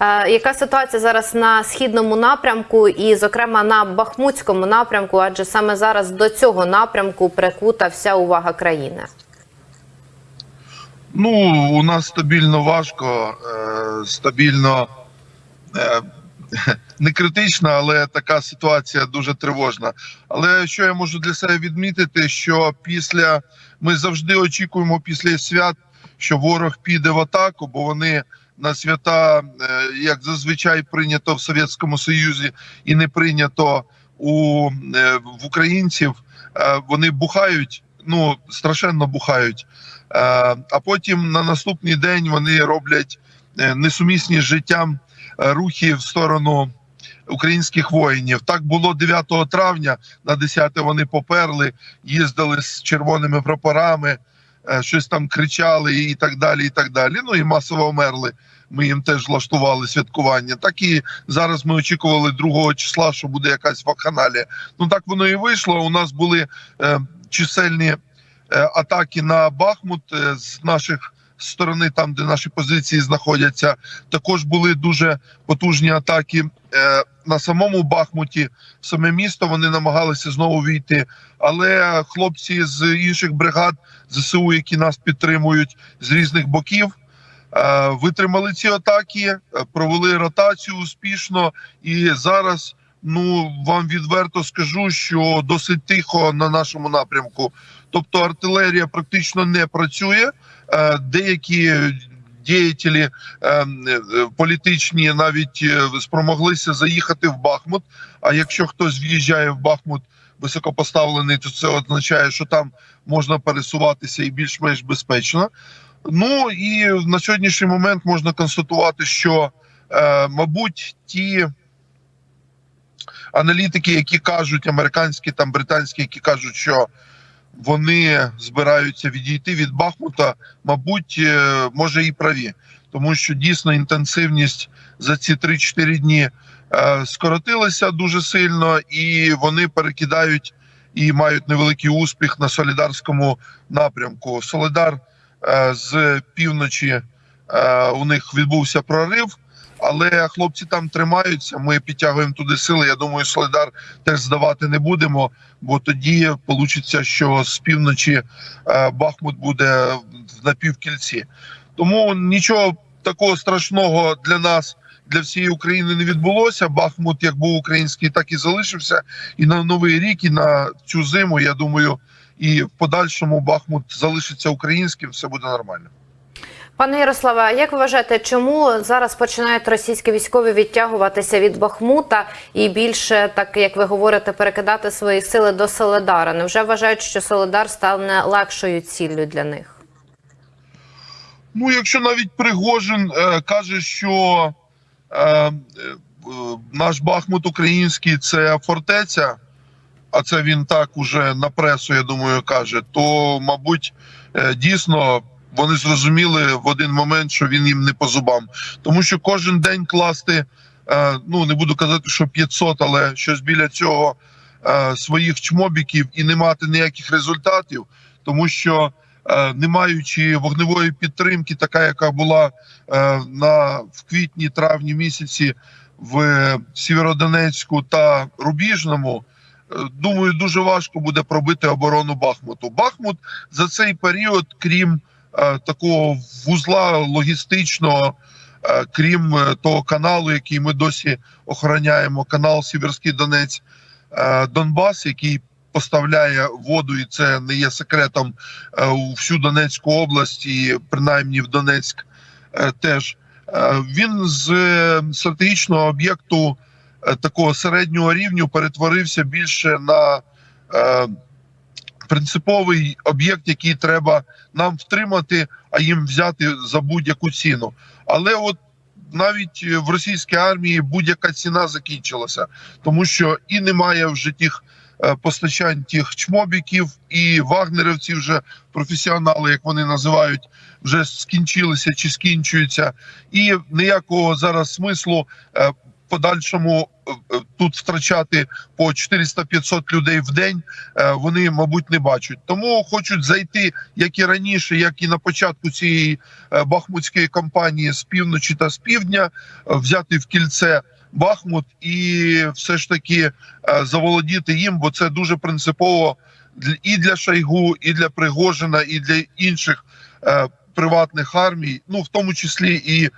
Е, Яка ситуація зараз на східному напрямку, і, зокрема, на Бахмутському напрямку? Адже саме зараз до цього напрямку прикута вся увага країни. Ну, у нас стабільно важко, е, стабільно е, не критична, але така ситуація дуже тривожна. Але що я можу для себе відмітити, що після ми завжди очікуємо після свят, що ворог піде в атаку, бо вони на свята, е, як зазвичай прийнято в Совєтському Союзі, і не прийнято у е, в українців. е, Вони бухають, ну страшенно бухають. А потім на наступний день вони роблять несумісні з життям рухи в сторону українських воїнів. Так було 9 травня, на 10 вони поперли, їздили з червоними прапорами, щось там кричали і так далі. І так далі. Ну і масово вмерли. Ми їм теж влаштували святкування. Так і зараз ми очікували 2 числа, що буде якась вакханалія. Ну так воно і вийшло. У нас були е, чисельні е, атаки на Бахмут е, з наших сторони, там де наші позиції знаходяться. Також були дуже потужні атаки е, на самому Бахмуті. Саме місто вони намагалися знову війти. Але хлопці з інших бригад ЗСУ, які нас підтримують з різних боків. е, Витримали ці атаки, е, провели ротацію успішно, і зараз ну вам відверто скажу, що досить тихо на нашому напрямку. Тобто артилерія практично не працює. Е, Деякі діятелі е, е, політичні навіть спромоглися заїхати в Бахмут. А якщо хтось в'їжджає в Бахмут високопоставлений, то це означає, що там можна пересуватися і більш-менш безпечно. Ну і на сьогоднішній момент можна констатувати, що, мабуть, ті аналітики, які кажуть, американські там британські, які кажуть, що вони збираються відійти від Бахмута, мабуть, е, може і праві, тому що дійсно інтенсивність за ці 3-4 дні е, скоротилася дуже сильно, і вони перекидають і мають невеликий успіх на солідарському напрямку. Солидар е, з півночі у них відбувся прорив. Але хлопці там тримаються. Ми підтягуємо туди сили. Я думаю, Солидар теж здавати не будемо, бо тоді вийде, що з півночі е, Бахмут буде в напівкільці. Тому нічого такого страшного для нас, для всієї України не відбулося. Бахмут як був український, так і залишився. І на новий рік, і на цю зиму. Я думаю, і в подальшому Бахмут залишиться українським. Все буде нормально. Пане Ярославе, а як вважаєте, чому зараз починають російські військові відтягуватися від Бахмута і більше, так як ви говорите, перекидати свої сили до Соледара? Невже вважають, що Соледар стане легшою ціллю для них? Ну, якщо навіть Пригожин е, каже, що е, е, наш Бахмут український це фортеця, а це він так уже на пресу, я думаю, каже, то, мабуть, е, дійсно вони зрозуміли в один момент, що він їм не по зубам. Тому що кожен день класти, е, ну не буду казати, що 500, але щось біля цього е, своїх чмобіків і не мати ніяких результатів, тому що е, не маючи вогневої підтримки, така яка була на в квітні-травні місяці в Сєвєродонецьку та Рубіжному. Думаю, дуже важко буде пробити оборону Бахмуту. Бахмут за цей період, крім такого вузла логістичного, е, крім е, того каналу, який ми досі охороняємо, канал Сіверський Донець е, Донбас, який поставляє воду, і це не є секретом е, у всю Донецьку область, і принаймні в Донецьк е, теж. Е, Він з е, стратегічного об'єкту е, такого середнього рівню перетворився більше на е, принциповий об'єкт, який треба нам втримати, а їм взяти за будь-яку ціну. Але от навіть в російській армії будь-яка ціна закінчилася, тому що і немає вже тих е, постачань тих чмобіків, і вагнерівці вже професіонали, як вони називають, вже скінчилися чи скінчуються, і ніякого зараз смислу е, подальшому е, е, тут втрачати по 400-500 людей в день е, вони, мабуть, не бачать. Тому хочуть зайти, як і раніше, як і на початку цієї бахмутської кампанії з півночі та з півдня, взяти в кільце Бахмут і все ж таки заволодіти їм, бо це дуже принципово і для Шойгу, і для Пригожина, і для інших приватних армій, ну в тому числі і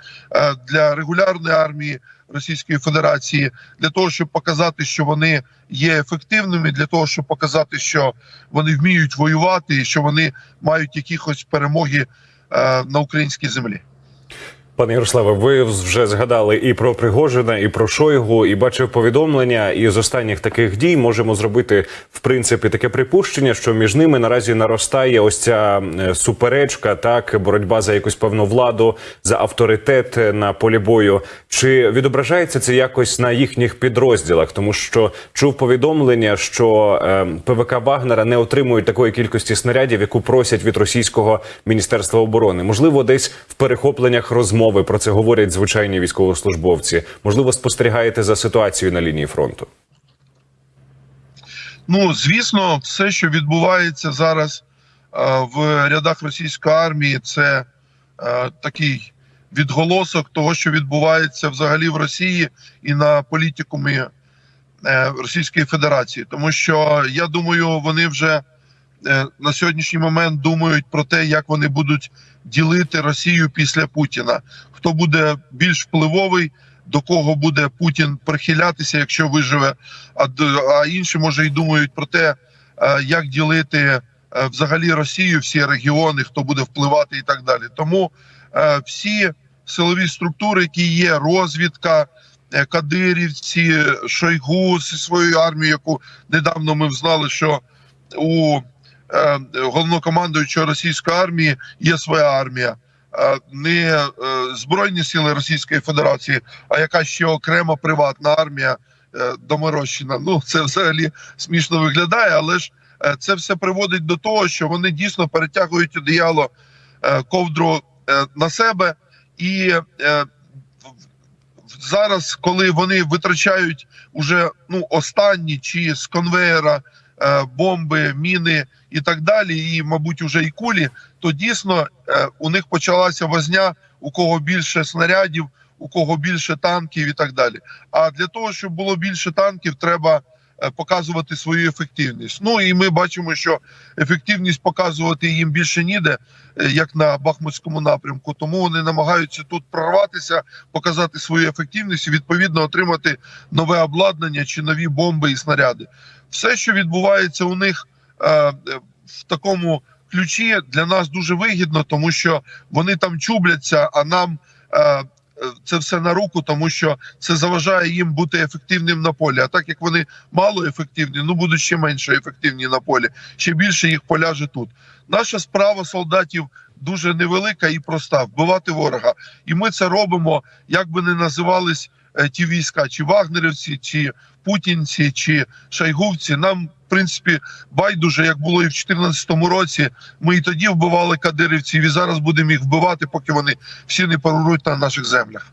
для регулярної армії Російської Федерації, для того, щоб показати, що вони є ефективними, для того, щоб показати, що вони вміють воювати, і що вони мають якісь перемоги е, на українській землі. Пане Ярославе, ви вже згадали і про Пригожина, і про Шойгу, і бачив повідомлення. І з останніх таких дій можемо зробити в принципі таке припущення, що між ними наразі наростає ось ця е, суперечка, так боротьба за якусь певну владу, за авторитет е, на полі бою. Чи відображається це якось на їхніх підрозділах? Тому що чув повідомлення, що е, ПВК Вагнера не отримують такої кількості снарядів, яку просять від російського міністерства оборони. Можливо, десь в перехопленнях розмови про це говорять звичайні військовослужбовці. Можливо, спостерігаєте за ситуацією на лінії фронту. Ну, звісно, все, що відбувається зараз е, в рядах російської армії, це е, такий відголосок того, що відбувається взагалі в Росії і на політикумі е, Російської Федерації. Тому що я думаю, вони вже на сьогоднішній момент думають про те, як вони будуть ділити Росію після Путіна. Хто буде більш впливовий, до кого буде Путін прихилятися, якщо виживе, а, а інші може і думають про те, е, як ділити е, взагалі Росію, всі регіони, хто буде впливати і так далі. Тому е, всі силові структури, які є, розвідка, е, кадирівці, Шойгу зі своєю армією, яку недавно ми взнали, що у е, головнокомандуючого російської армії є своя армія. Е, Не е, збройні сили Російської Федерації, а яка ще окрема приватна армія е, доморощена. Ну це взагалі смішно виглядає, але ж е, це все приводить до того, що вони дійсно перетягують одіяло е, ковдру е, на себе, і е, зараз, коли вони витрачають уже ну останні чи з конвеєра е, бомби, міни і так далі, і мабуть уже і кулі, то дійсно е, у них почалася возня, у кого більше снарядів, у кого більше танків і так далі. А для того, щоб було більше танків, треба е, показувати свою ефективність. Ну і ми бачимо, що ефективність показувати їм більше ніде, е, як на Бахмутському напрямку. Тому вони намагаються тут прорватися, показати свою ефективність і відповідно отримати нове обладнання чи нові бомби і снаряди. Все, що відбувається у них е, е, в такому ключі, для нас дуже вигідно, тому що вони там чубляться, а нам. е, Це все на руку, тому що це заважає їм бути ефективним на полі. А так як вони мало ефективні, ну будуть ще менше ефективні на полі, ще більше їх поляже тут. Наша справа солдатів дуже невелика і проста вбивати ворога. І ми це робимо, як би не називались ті війська, чи вагнерівці, чи путінці, чи шайгувці. Нам в принципі байдуже, як було і в 2014 році. Ми і тоді вбивали кадирівців, і зараз будемо їх вбивати, поки вони всі не поруруть на наших землях.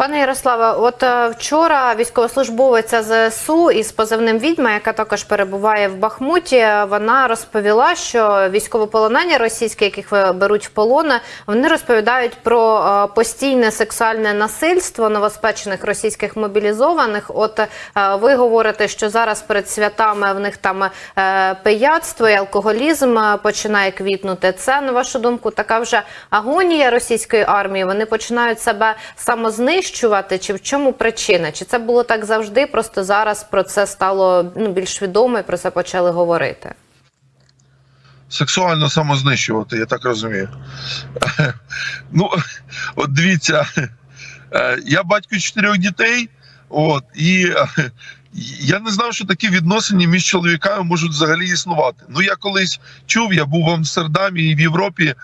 Пане Ярославе, от е, вчора військовослужбовиця ЗСУ із позивним відьма, яка також перебуває в Бахмуті, вона розповіла, що військовополонені російські, яких беруть в полони, вони розповідають про е, постійне сексуальне насильство новоспечених російських мобілізованих. От е, ви говорите, що зараз перед святами в них там пияцтво і алкоголізм починає квітнути. Це на вашу думку така вже агонія російської армії. Вони починають себе самознищувати, чи в чому причина? Чи це було так завжди? Просто зараз про це стало ну більш відомо і про це почали говорити. Сексуально самознищувати, я так розумію. Ну, от дивіться, е, я батько чотирьох дітей, от, і е, я не знав, що такі відносини між чоловіками можуть взагалі існувати. Ну, я колись чув, я був в Амстердамі і в Європі,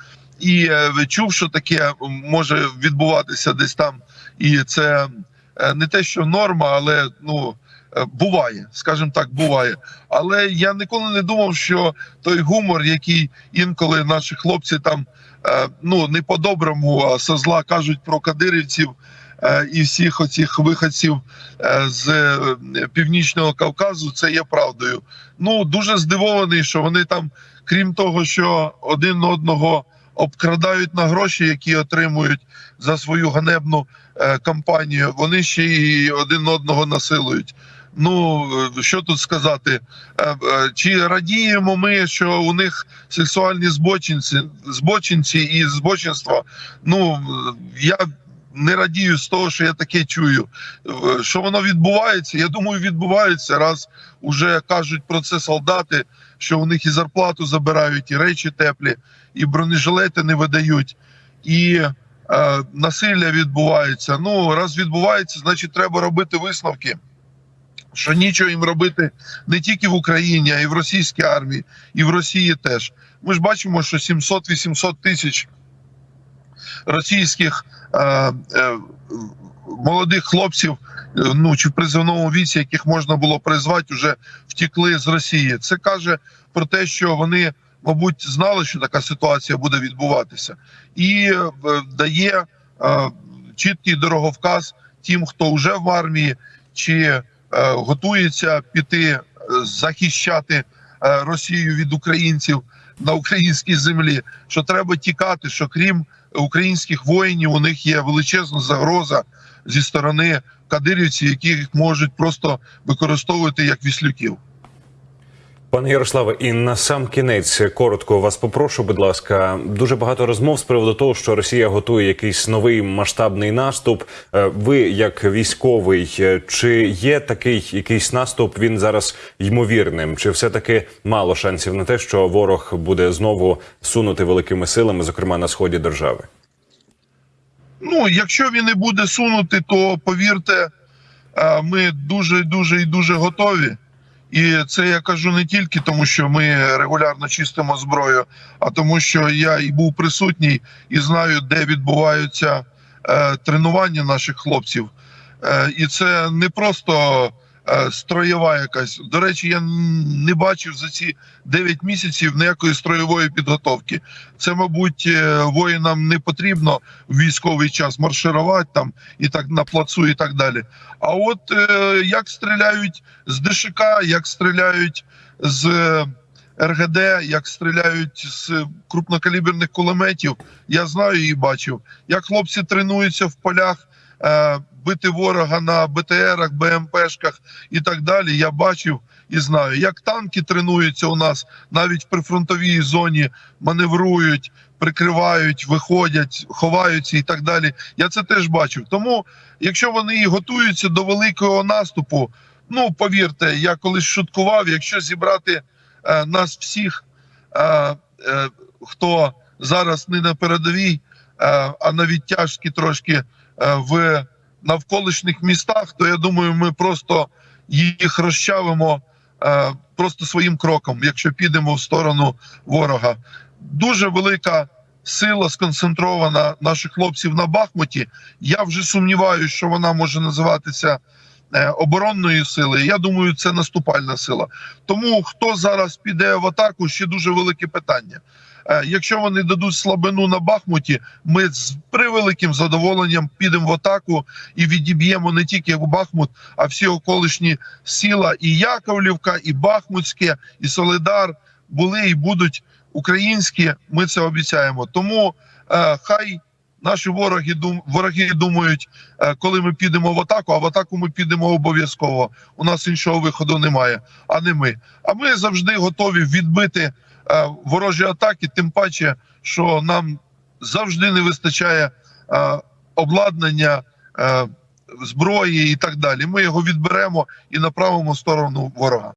і е, чув, що таке може відбуватися десь там. І це е, не те, що норма, але ну. е, Буває, скажімо так, буває. Але я ніколи не думав, що той гумор, який інколи наші хлопці там е, ну не по-доброму, а со зла кажуть про кадирівців, і всіх оцих виходців з північного Кавказу, це є правдою. Ну дуже здивований, що вони там, крім того, що один одного обкрадають на гроші, які отримують за свою ганебну кампанію, вони ще й один одного насилують. Ну е, що тут сказати? Е, е, Чи радіємо ми, що у них сексуальні збочинці, збочинці і збочинства? Ну е, я не радію з того, що я таке чую. Е, Що воно відбувається? Я думаю, відбувається раз уже кажуть про це солдати, що у них і зарплату забирають, і речі теплі, і бронежилети не видають, і е, насилля відбувається. Ну раз відбувається, значить треба робити висновки. Що нічого їм робити не тільки в Україні, а й в російській армії, і в Росії теж. Ми ж бачимо, що 700-800 тисяч російських е, е, молодих хлопців, е, ну чи в призовному віці, яких можна було призвати, вже втікли з Росії. Це каже про те, що вони, мабуть, знали, що така ситуація буде відбуватися, і е, дає е, чіткий дороговказ тим, хто вже в армії, чи е, готується піти захищати Росію від українців на українській землі. Що треба тікати, що крім українських воїнів, у них є величезна загроза зі сторони кадирівців, які їх можуть просто використовувати як віслюків. Пане Ярославе, і на сам кінець коротко вас попрошу, будь ласка. Дуже багато розмов з приводу того, що Росія готує якийсь новий масштабний наступ. Е, Ви, як військовий, е, чи є такий якийсь наступ? Він зараз ймовірним? Чи все таки мало шансів на те, що ворог буде знову сунути великими силами, зокрема на сході держави? Ну, якщо він не буде сунути, то повірте, е, ми дуже, дуже і дуже готові. І це я кажу не тільки тому, що ми регулярно чистимо зброю, а тому, що я і був присутній і знаю, де відбуваються е, тренування наших хлопців. Е, і це не просто строєва якась. До речі, я не бачив за ці 9 місяців ніякої строєвої підготовки. Це, мабуть, е, воїнам не потрібно в військовий час марширувати там і так на плацу, і так далі. А от е, як стріляють з ДШК, як стріляють з е, РГД, як стріляють з крупнокаліберних кулеметів, я знаю і бачив. Як хлопці тренуються в полях е, бити ворога на БТРах, БМПшках і так далі. Я бачив і знаю. Як танки тренуються у нас навіть в прифронтовій зоні, маневрують, прикривають, виходять, ховаються і так далі. Я це теж бачив. Тому, якщо вони і готуються до великого наступу, ну повірте, я колись шуткував, якщо зібрати е, нас всіх, е, е, хто зараз не на передовій, е, а на відтяжки трошки е, в навколишніх містах, то я думаю, ми просто їх розчавимо е, просто своїм кроком, якщо підемо в сторону ворога. Дуже велика сила сконцентрована наших хлопців на Бахмуті. Я вже сумніваюся, що вона може називатися е, оборонною силою. Я думаю, це наступальна сила. Тому хто зараз піде в атаку, ще дуже велике питання. Е, Якщо вони дадуть слабину на Бахмуті, ми з превеликим задоволенням підемо в атаку і відіб'ємо не тільки Бахмут, а всі околишні сіла, і Яковлівка, і Бахмутське, і Солидар були і будуть українські. Ми це обіцяємо. Тому е, хай наші вороги дум, вороги думають, е, коли ми підемо в атаку. А в атаку ми підемо обов'язково. У нас іншого виходу немає, а не ми. А ми завжди готові відбити ворожі атаки, тим паче, що нам завжди не вистачає е, обладнання. Е, Зброї і так далі. Ми його відберемо і направимо в сторону ворога.